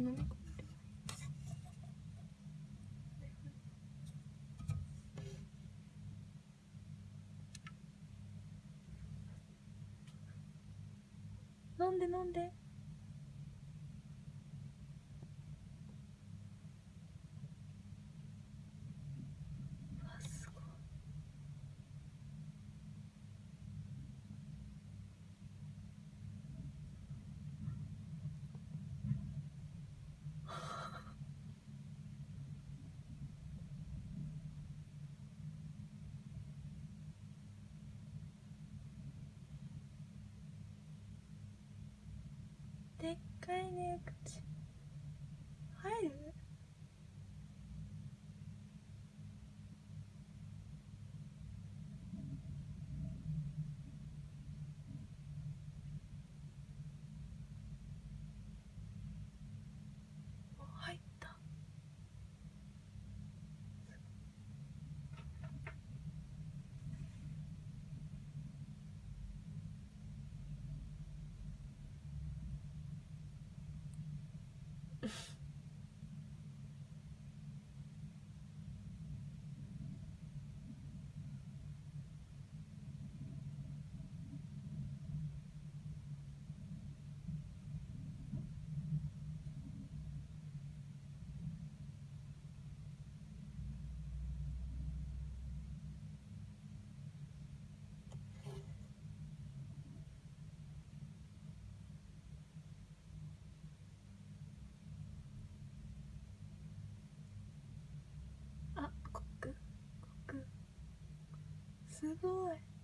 何なんでなんで。かい life すごい。